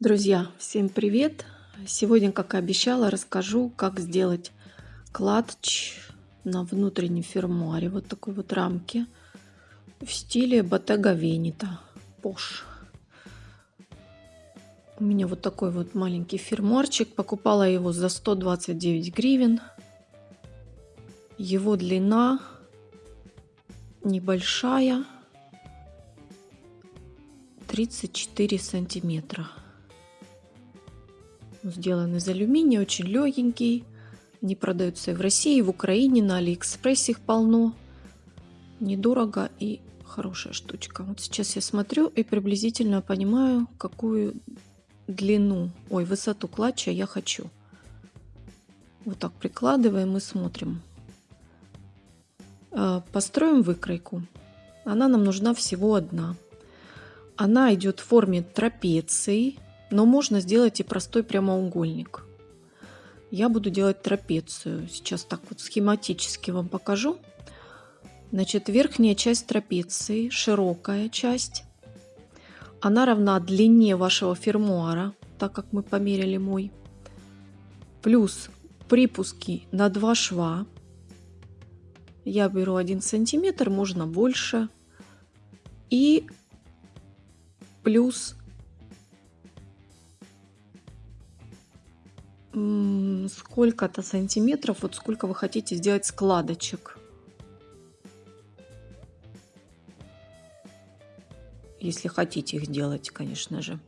Друзья, всем привет! Сегодня, как и обещала, расскажу, как сделать клатч на внутреннем фермуаре. Вот такой вот рамки в стиле Bottega Veneta Posh. У меня вот такой вот маленький фермуарчик. Покупала его за 129 гривен. Его длина небольшая. 34 сантиметра сделан из алюминия, очень легенький. Они продаются и в России, и в Украине, на Алиэкспрессе их полно. Недорого и хорошая штучка. Вот сейчас я смотрю и приблизительно понимаю, какую длину, ой, высоту клатча я хочу. Вот так прикладываем и смотрим. А, построим выкройку. Она нам нужна всего одна. Она идет в форме трапеции но можно сделать и простой прямоугольник. Я буду делать трапецию. Сейчас так вот схематически вам покажу. Значит, верхняя часть трапеции, широкая часть, она равна длине вашего фермуара, так как мы померили мой. Плюс припуски на два шва. Я беру 1 сантиметр, можно больше. И плюс сколько-то сантиметров, вот сколько вы хотите сделать складочек. Если хотите их делать, конечно же.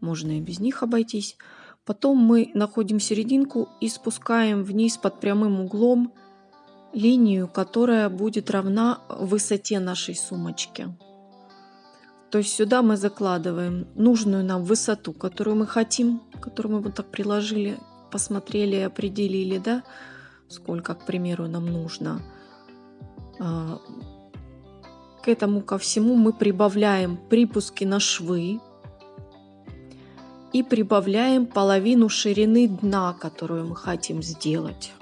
Можно и без них обойтись. Потом мы находим серединку и спускаем вниз под прямым углом линию, которая будет равна высоте нашей сумочки. То есть сюда мы закладываем нужную нам высоту, которую мы хотим, которую мы вот так приложили посмотрели, определили, да, сколько, к примеру, нам нужно. А, к этому ко всему мы прибавляем припуски на швы и прибавляем половину ширины дна, которую мы хотим сделать.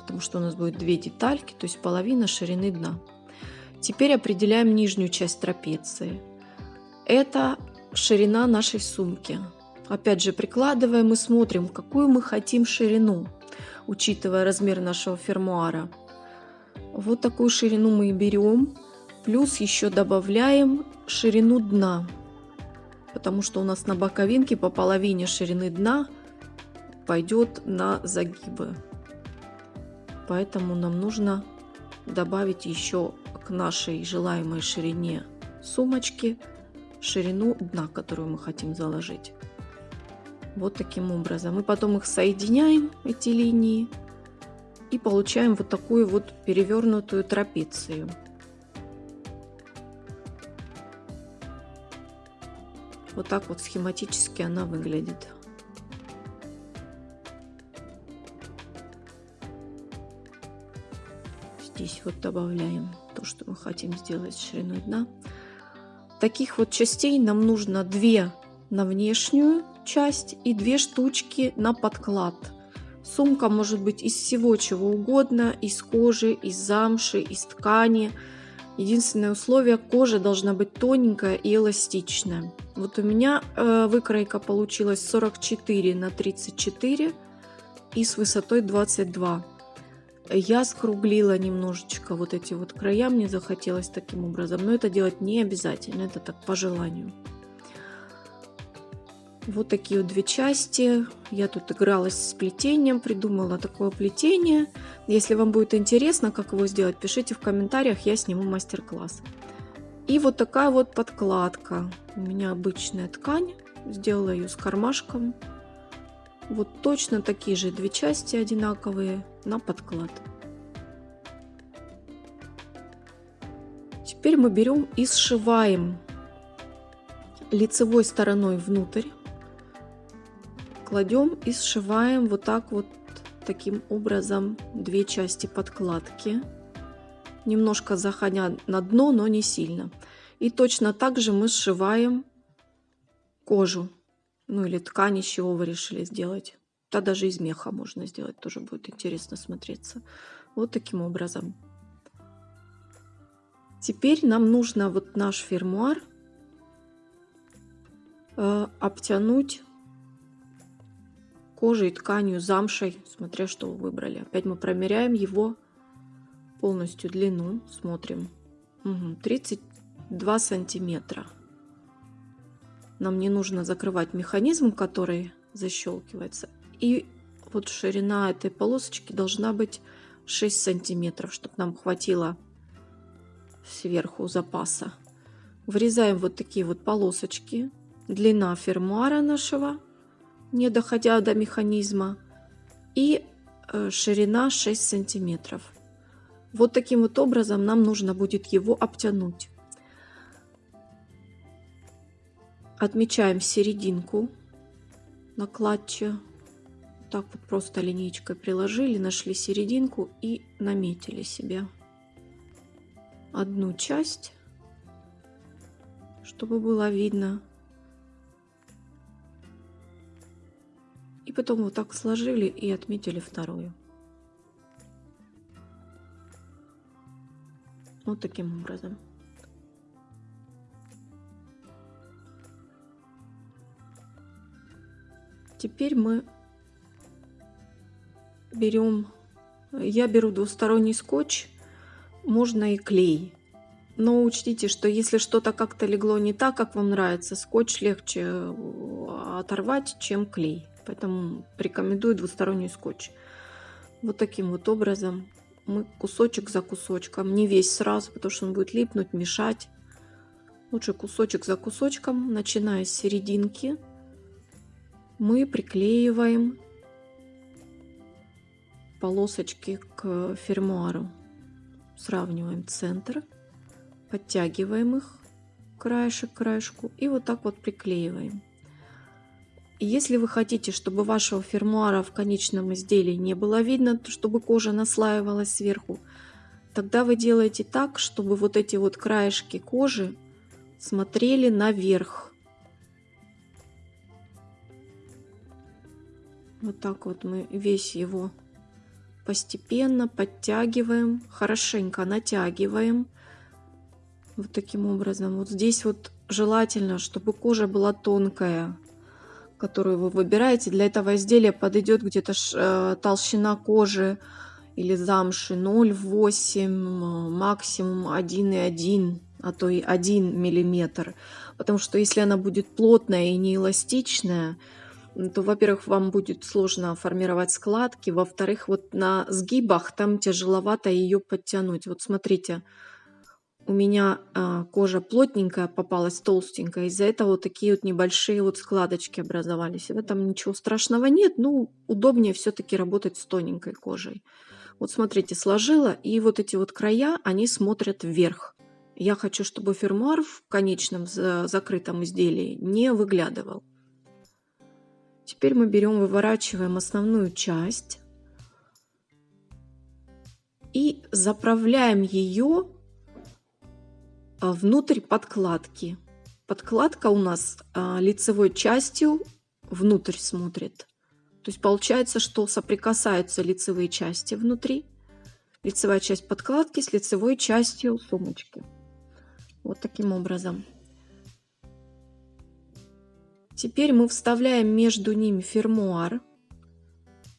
Потому что у нас будет две детальки, то есть половина ширины дна. Теперь определяем нижнюю часть трапеции. Это ширина нашей сумки. Опять же, прикладываем и смотрим, какую мы хотим ширину, учитывая размер нашего фермуара. Вот такую ширину мы и берем. Плюс еще добавляем ширину дна, потому что у нас на боковинке по половине ширины дна пойдет на загибы. Поэтому нам нужно добавить еще к нашей желаемой ширине сумочки ширину дна, которую мы хотим заложить. Вот таким образом. Мы потом их соединяем, эти линии, и получаем вот такую вот перевернутую трапецию. Вот так вот схематически она выглядит. Здесь вот добавляем то, что мы хотим сделать шириной дна. Таких вот частей нам нужно две на внешнюю часть и две штучки на подклад. Сумка может быть из всего чего угодно, из кожи, из замши, из ткани. Единственное условие, кожа должна быть тоненькая и эластичная. Вот у меня э, выкройка получилась 44 на 34 и с высотой 22. Я скруглила немножечко вот эти вот края, мне захотелось таким образом, но это делать не обязательно, это так по желанию. Вот такие вот две части. Я тут игралась с плетением, придумала такое плетение. Если вам будет интересно, как его сделать, пишите в комментариях, я сниму мастер-класс. И вот такая вот подкладка. У меня обычная ткань. Сделала ее с кармашком. Вот точно такие же две части одинаковые на подклад. Теперь мы берем и сшиваем лицевой стороной внутрь кладем и сшиваем вот так вот таким образом две части подкладки. Немножко заходя на дно но не сильно. И точно так же мы сшиваем кожу ну или ткань из чего вы решили сделать. Да даже из меха можно сделать тоже будет интересно смотреться. Вот таким образом. Теперь нам нужно вот наш фермуар э, обтянуть кожей, тканью, замшей, смотря что вы выбрали. Опять мы промеряем его полностью длину, смотрим. Угу, 32 сантиметра. Нам не нужно закрывать механизм, который защелкивается. И вот ширина этой полосочки должна быть 6 сантиметров, чтобы нам хватило сверху запаса. Вырезаем вот такие вот полосочки. Длина фермуара нашего, не доходя до механизма. И э, ширина 6 сантиметров. Вот таким вот образом нам нужно будет его обтянуть. Отмечаем серединку на. Так вот просто линейкой приложили, нашли серединку и наметили себе одну часть, чтобы было видно. Потом вот так сложили и отметили вторую. Вот таким образом. Теперь мы берем, я беру двусторонний скотч, можно и клей. Но учтите, что если что-то как-то легло не так, как вам нравится, скотч легче э, оторвать, чем клей. Поэтому рекомендую двусторонний скотч. Вот таким вот образом мы кусочек за кусочком, не весь сразу, потому что он будет липнуть, мешать. Лучше кусочек за кусочком, начиная с серединки мы приклеиваем полосочки к фермуару. Сравниваем центр, подтягиваем их краешек к краешку и вот так вот приклеиваем. Если вы хотите, чтобы вашего фермуара в конечном изделии не было видно, чтобы кожа наслаивалась сверху, тогда вы делаете так, чтобы вот эти вот краешки кожи смотрели наверх. Вот так вот мы весь его постепенно подтягиваем, хорошенько натягиваем. Вот таким образом. Вот здесь вот желательно, чтобы кожа была тонкая, которую вы выбираете. Для этого изделия подойдет где-то э, толщина кожи или замши 0,8, максимум 1,1, а то и 1 миллиметр. Потому что если она будет плотная и не эластичная, то, во-первых, вам будет сложно формировать складки, во-вторых, вот на сгибах там тяжеловато ее подтянуть. Вот смотрите, у меня а, кожа плотненькая попалась, толстенькая, из-за этого такие вот небольшие вот складочки образовались. В этом ничего страшного нет, но удобнее все-таки работать с тоненькой кожей. Вот смотрите, сложила, и вот эти вот края, они смотрят вверх. Я хочу, чтобы фермуар в конечном закрытом изделии не выглядывал. Теперь мы берем, выворачиваем основную часть и заправляем ее внутрь подкладки. Подкладка у нас а, лицевой частью внутрь смотрит. То есть получается, что соприкасаются лицевые части внутри. Лицевая часть подкладки с лицевой частью сумочки. Вот таким образом. Теперь мы вставляем между ними фермуар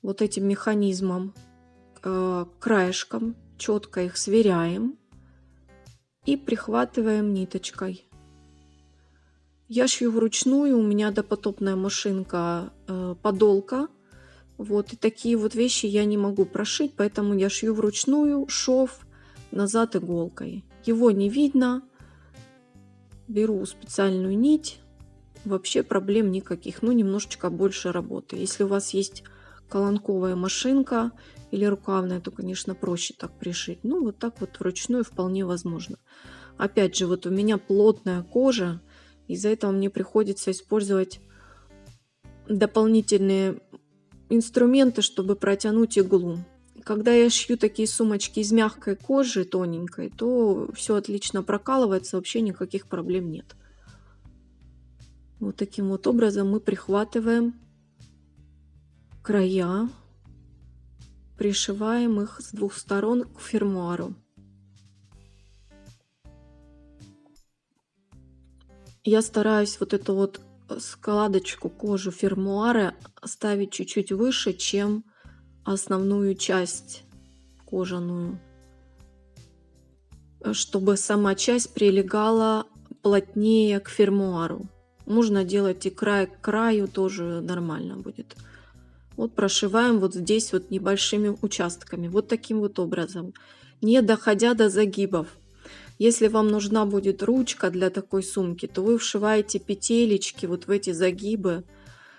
вот этим механизмом, э, краешком, четко их сверяем и прихватываем ниточкой. Я шью вручную, у меня допотопная машинка э, подолка. Вот, и такие вот вещи я не могу прошить, поэтому я шью вручную шов назад иголкой. Его не видно. Беру специальную нить, вообще проблем никаких, ну немножечко больше работы. Если у вас есть колонковая машинка или рукавная, то, конечно, проще так пришить. Ну, вот так вот вручную вполне возможно. Опять же, вот у меня плотная кожа, из-за этого мне приходится использовать дополнительные инструменты, чтобы протянуть иглу. Когда я шью такие сумочки из мягкой кожи, тоненькой, то все отлично прокалывается, вообще никаких проблем нет. Вот таким вот образом мы прихватываем края, пришиваем их с двух сторон к фермуару. Я стараюсь вот эту вот складочку кожи фермуара ставить чуть-чуть выше, чем основную часть кожаную, чтобы сама часть прилегала плотнее к фермуару. Можно делать и край к краю, тоже нормально будет. Вот прошиваем вот здесь вот небольшими участками, вот таким вот образом, не доходя до загибов. Если вам нужна будет ручка для такой сумки, то вы вшиваете петелечки вот в эти загибы,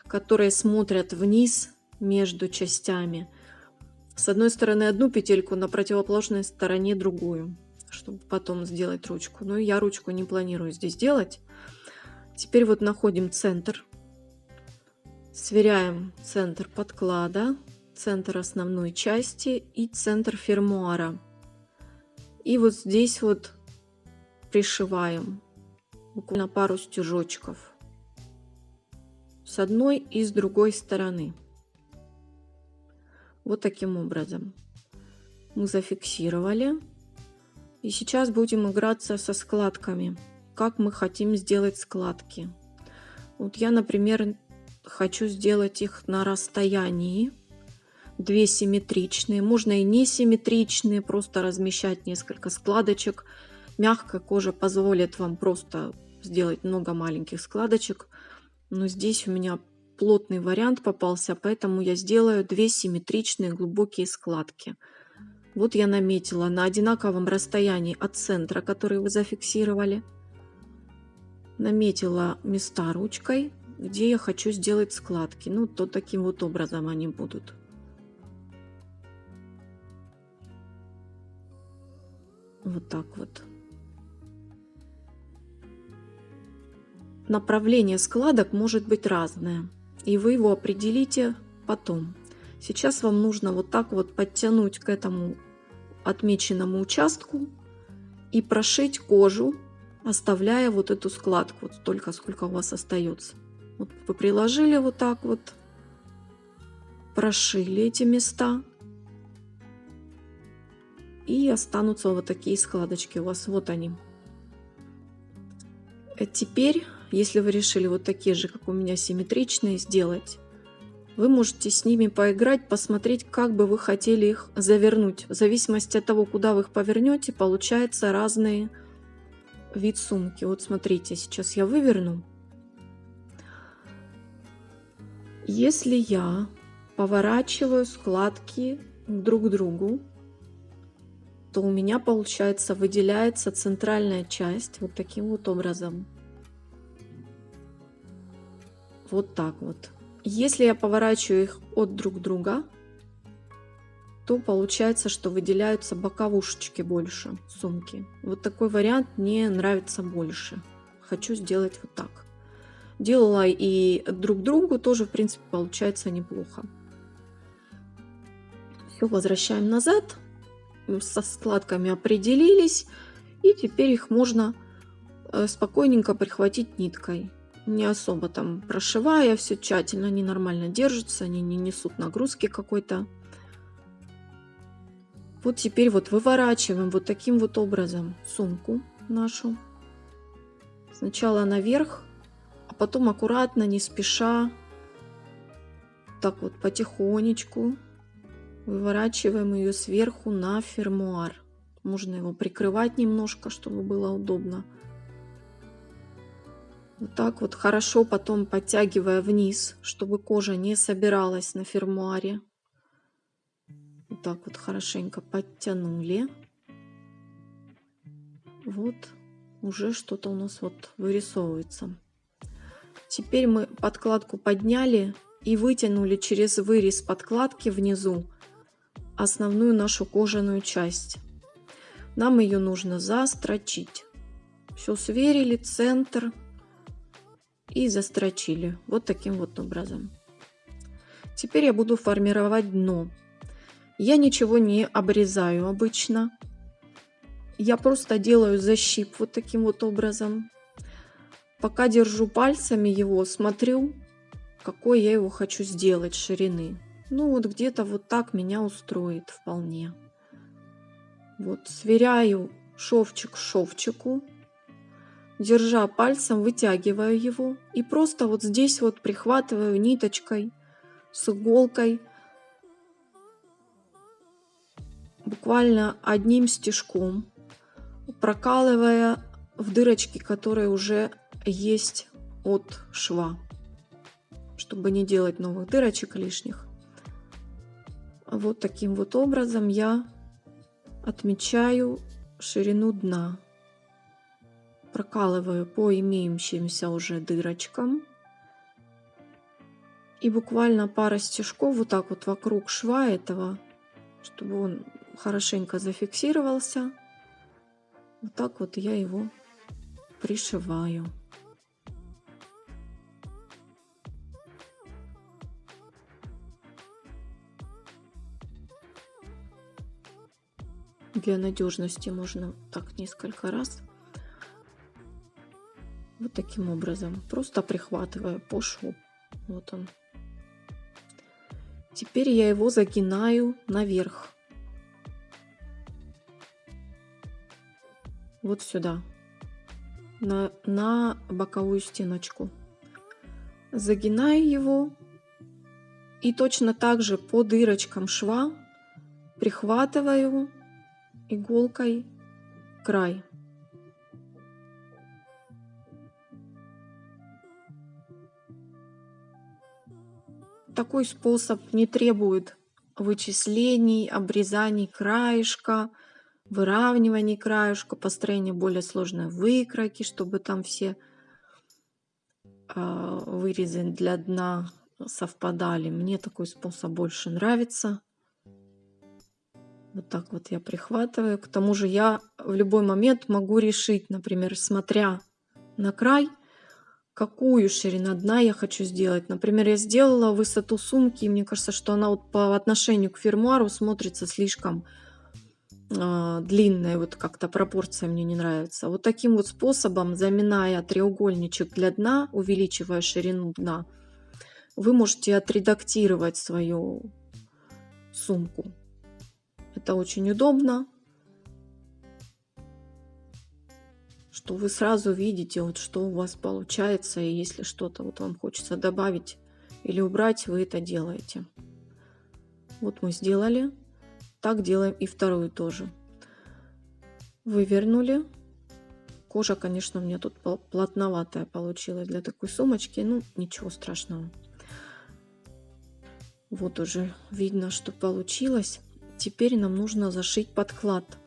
которые смотрят вниз между частями. С одной стороны одну петельку, на противоположной стороне другую, чтобы потом сделать ручку. Но я ручку не планирую здесь делать. Теперь вот находим центр. Сверяем центр подклада, центр основной части и центр фермуара. И вот здесь вот пришиваем буквально пару стежочков с одной и с другой стороны. Вот таким образом. Мы зафиксировали. И сейчас будем играться со складками. Как мы хотим сделать складки. Вот я, например, хочу сделать их на расстоянии. Две симметричные. Можно и не симметричные. Просто размещать несколько складочек. Мягкая кожа позволит вам просто сделать много маленьких складочек. Но здесь у меня плотный вариант попался, поэтому я сделаю две симметричные глубокие складки. Вот я наметила на одинаковом расстоянии от центра, который вы зафиксировали. Наметила места ручкой, где я хочу сделать складки. Ну, то таким вот образом они будут. Вот так вот. Направление складок может быть разное и вы его определите потом. Сейчас вам нужно вот так вот подтянуть к этому отмеченному участку и прошить кожу, оставляя вот эту складку, вот столько, сколько у вас остается. Вот приложили вот так вот, прошили эти места, и останутся вот такие складочки у вас. Вот они. Э, теперь если вы решили вот такие же, как у меня, симметричные сделать, вы можете с ними поиграть, посмотреть, как бы вы хотели их завернуть. В зависимости от того, куда вы их повернете, получается разный вид сумки. Вот смотрите, сейчас я выверну. Если я поворачиваю складки друг к другу, то у меня получается выделяется центральная часть вот таким вот образом. Вот так вот. Если я поворачиваю их от друг друга, то получается, что выделяются боковушечки больше сумки. Вот такой вариант мне нравится больше. Хочу сделать вот так. Делала и друг другу, тоже в принципе получается неплохо. Все, возвращаем назад. Со складками определились. И теперь их можно э, спокойненько прихватить ниткой не особо там прошивая, все тщательно, они нормально держатся, они не несут нагрузки какой-то. Вот теперь вот выворачиваем вот таким вот образом сумку нашу. Сначала наверх, потом аккуратно, не спеша, так вот потихонечку выворачиваем ее сверху на фермуар. Можно его прикрывать немножко, чтобы было удобно. Вот так вот хорошо потом подтягивая вниз, чтобы кожа не собиралась на фермуаре. Вот так вот хорошенько подтянули. Вот уже что-то у нас вот вырисовывается. Теперь мы подкладку подняли и вытянули через вырез подкладки внизу основную нашу кожаную часть. Нам ее нужно застрочить. Все сверили, центр, и застрочили вот таким вот образом. Теперь я буду формировать дно. Я ничего не обрезаю обычно. Я просто делаю защип вот таким вот образом. Пока держу пальцами его, смотрю, какой я его хочу сделать ширины. Ну вот где-то вот так меня устроит вполне. Вот сверяю шовчик к шовчику. держа пальцем, вытягиваю его и просто вот здесь вот прихватываю ниточкой с иголкой буквально одним стежком, прокалывая в дырочки, которые уже есть от шва, чтобы не делать новых дырочек лишних. Вот таким вот образом я отмечаю ширину дна. Прокалываю по имеющимся уже дырочкам. И буквально пара стежков вот так вот вокруг шва этого, чтобы он хорошенько зафиксировался. Вот так вот я его пришиваю. Для надежности можно так несколько раз. Вот таким образом. Просто прихватывая по шву. Вот он. Теперь я его загинаю наверх. Вот сюда. На, на боковую стеночку. Загинаю его. И точно так же по дырочкам шва прихватываю иголкой край. Такой способ не требует вычислений, обрезаний краешка, выравниваний краешка, построения более сложной выкройки, чтобы там все а, вырезы для дна совпадали. Мне такой способ больше нравится. Вот так вот я прихватываю. К тому же я в любой момент могу решить, например, смотря на край, какую ширину дна я хочу сделать. Например, я сделала высоту сумки, и мне кажется, что она вот по отношению к фермуару смотрится слишком э, длинная, вот как-то пропорция мне не нравится. Вот таким вот способом, заминая треугольничек для дна, увеличивая ширину дна, вы можете отредактировать свою сумку. Это очень удобно, что вы сразу видите, вот что у вас получается, и если что-то вот вам хочется добавить или убрать, вы это делаете. Вот мы сделали. Так делаем и вторую тоже. Вывернули. Кожа, конечно, у меня тут плотноватая получилась для такой сумочки. Ну, ничего страшного. Вот уже видно, что получилось. Теперь нам нужно зашить подклад.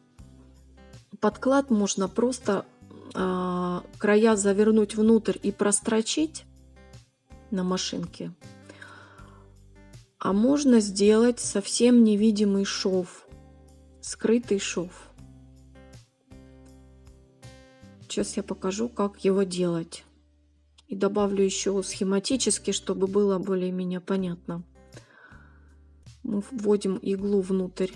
Подклад можно просто э, края завернуть внутрь и прострочить на машинке. А можно сделать совсем невидимый шов, скрытый шов. Сейчас я покажу, как его делать. И добавлю еще схематически, чтобы было более-менее понятно мы вводим иглу внутрь,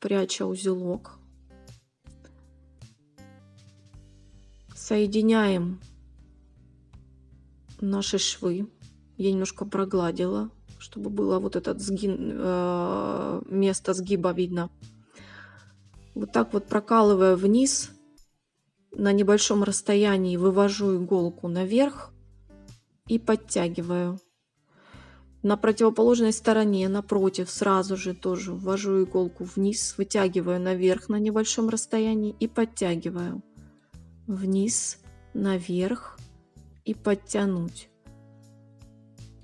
пряча узелок. Соединяем наши швы. Я немножко прогладила, чтобы было вот этот сгин, э, место сгиба видно. Вот так вот прокалывая вниз, на небольшом расстоянии вывожу иголку наверх и подтягиваю. На противоположной стороне, напротив, сразу же тоже ввожу иголку вниз, вытягиваю наверх на небольшом расстоянии и подтягиваю. Вниз, наверх и подтянуть.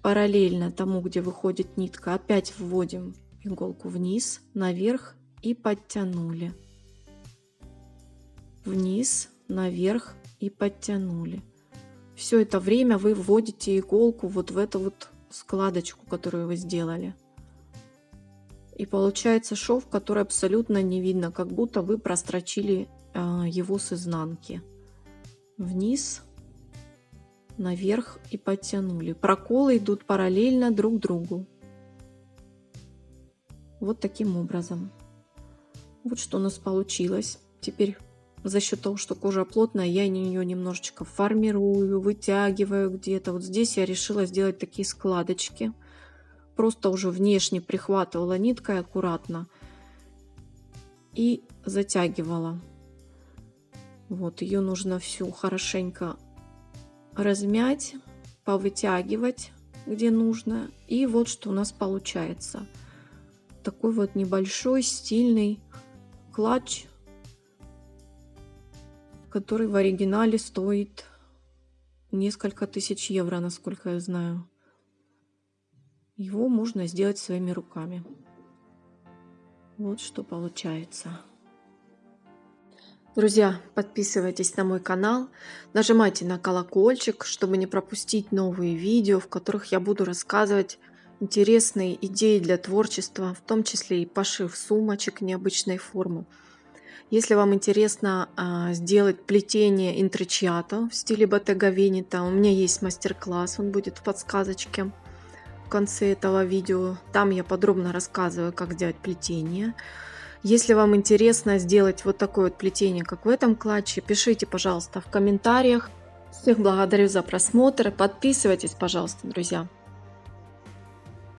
Параллельно тому, где выходит нитка, опять вводим иголку вниз, наверх и подтянули. Вниз, наверх и подтянули. Все это время вы вводите иголку вот в это вот складочку, которую вы сделали. И получается шов, который абсолютно не видно, как будто вы прострочили э, его с изнанки. Вниз, наверх и подтянули. Проколы идут параллельно друг другу. Вот таким образом. Вот что у нас получилось. Теперь за счет того, что кожа плотная, я ее немножечко формирую, вытягиваю где-то. Вот здесь я решила сделать такие складочки. Просто уже внешне прихватывала ниткой аккуратно и затягивала. Вот, ее нужно всю хорошенько размять, повытягивать, где нужно. И вот что у нас получается. Такой вот небольшой стильный клатч, который в оригинале стоит несколько тысяч евро, насколько я знаю. Его можно сделать своими руками. Вот что получается. Друзья, подписывайтесь на мой канал, нажимайте на колокольчик, чтобы не пропустить новые видео, в которых я буду рассказывать интересные идеи для творчества, в том числе и пошив сумочек необычной формы. Если вам интересно а, сделать плетение интричиато в стиле Bottega Veneta, у меня есть мастер-класс, он будет в подсказочке в конце этого видео. Там я подробно рассказываю, как сделать плетение. Если вам интересно сделать вот такое вот плетение, как в этом клатче, пишите, пожалуйста, в комментариях. Всех благодарю за просмотр. Подписывайтесь, пожалуйста, друзья.